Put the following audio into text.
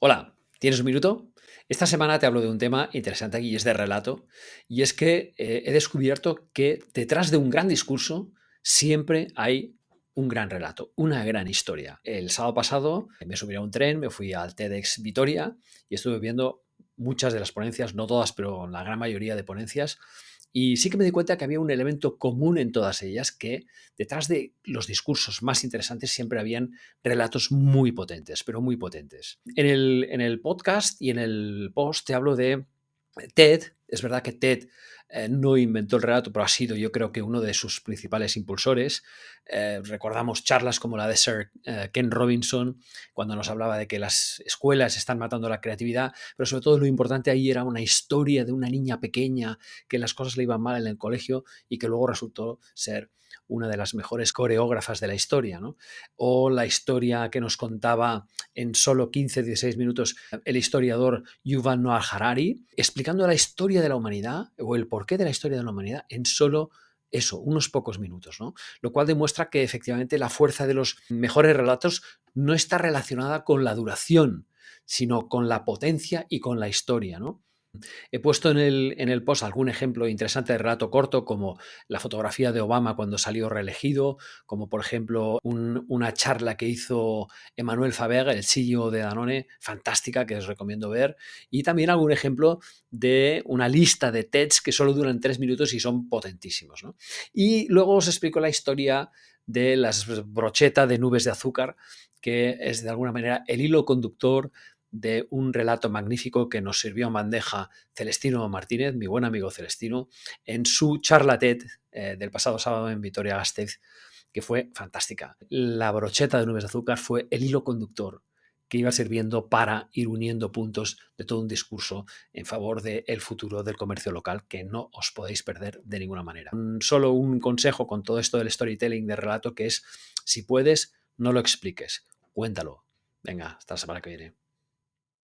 Hola, ¿tienes un minuto? Esta semana te hablo de un tema interesante aquí y es de relato. Y es que eh, he descubierto que detrás de un gran discurso siempre hay un gran relato, una gran historia. El sábado pasado me subí a un tren, me fui al TEDx Vitoria y estuve viendo muchas de las ponencias, no todas, pero la gran mayoría de ponencias y sí que me di cuenta que había un elemento común en todas ellas, que detrás de los discursos más interesantes siempre habían relatos muy potentes, pero muy potentes. En el, en el podcast y en el post te hablo de TED. Es verdad que TED eh, no inventó el relato, pero ha sido yo creo que uno de sus principales impulsores. Eh, recordamos charlas como la de Sir eh, Ken Robinson, cuando nos hablaba de que las escuelas están matando la creatividad, pero sobre todo lo importante ahí era una historia de una niña pequeña que las cosas le iban mal en el colegio y que luego resultó ser una de las mejores coreógrafas de la historia, ¿no? O la historia que nos contaba en solo 15-16 minutos el historiador Yuval Noah Harari, explicando la historia de la humanidad o el porqué de la historia de la humanidad en solo eso, unos pocos minutos, ¿no? Lo cual demuestra que efectivamente la fuerza de los mejores relatos no está relacionada con la duración, sino con la potencia y con la historia, ¿no? He puesto en el, en el post algún ejemplo interesante de relato corto, como la fotografía de Obama cuando salió reelegido, como por ejemplo una charla que hizo Emmanuel Faber, el CEO de Danone, fantástica, que os recomiendo ver, y también algún ejemplo de una lista de TEDs que solo duran tres minutos y son potentísimos. Y luego os explico la historia de las brochetas de nubes de azúcar, que es de alguna manera el hilo conductor de un relato magnífico que nos sirvió en bandeja Celestino Martínez, mi buen amigo Celestino, en su charla TED eh, del pasado sábado en Vitoria-Gasteiz, que fue fantástica. La brocheta de nubes de azúcar fue el hilo conductor que iba sirviendo para ir uniendo puntos de todo un discurso en favor del futuro del comercio local que no os podéis perder de ninguna manera. Solo un consejo con todo esto del storytelling de relato que es, si puedes, no lo expliques, cuéntalo. Venga, hasta la semana que viene.